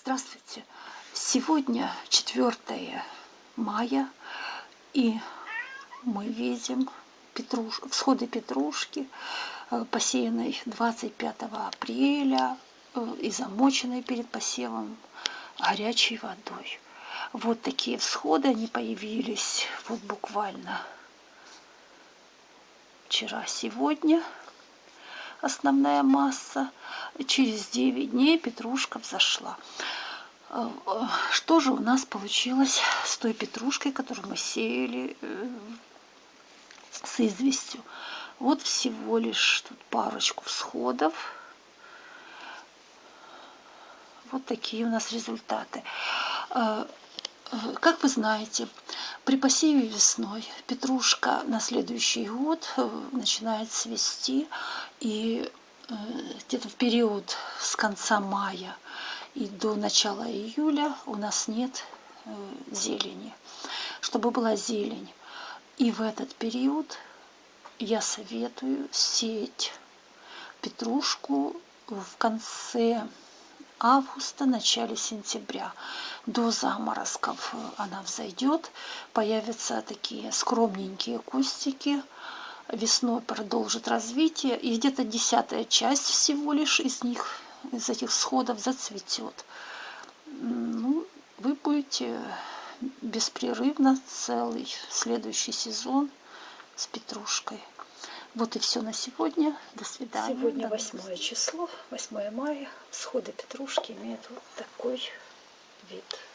Здравствуйте! Сегодня 4 мая, и мы видим петруш... всходы петрушки, э, посеянной 25 апреля э, и замоченной перед посевом горячей водой. Вот такие всходы, они появились вот буквально вчера-сегодня основная масса. Через 9 дней петрушка взошла. Э, что же у нас получилось с той петрушкой, которую мы сеяли э, с известью? Вот всего лишь тут парочку всходов. Вот такие у нас результаты. Э, как вы знаете, при посеве весной петрушка на следующий год э, начинает цвести, и э, где-то в период с конца мая и до начала июля у нас нет э, зелени. Чтобы была зелень, и в этот период я советую сеять петрушку в конце августа, начале сентября. До заморозков она взойдет, появятся такие скромненькие кустики, весной продолжит развитие, и где-то десятая часть всего лишь из них, из этих сходов зацветет. Ну, вы будете беспрерывно целый следующий сезон с петрушкой. Вот и все на сегодня. До свидания. Сегодня 8 число, 8 мая. Всходы петрушки имеют вот такой vite.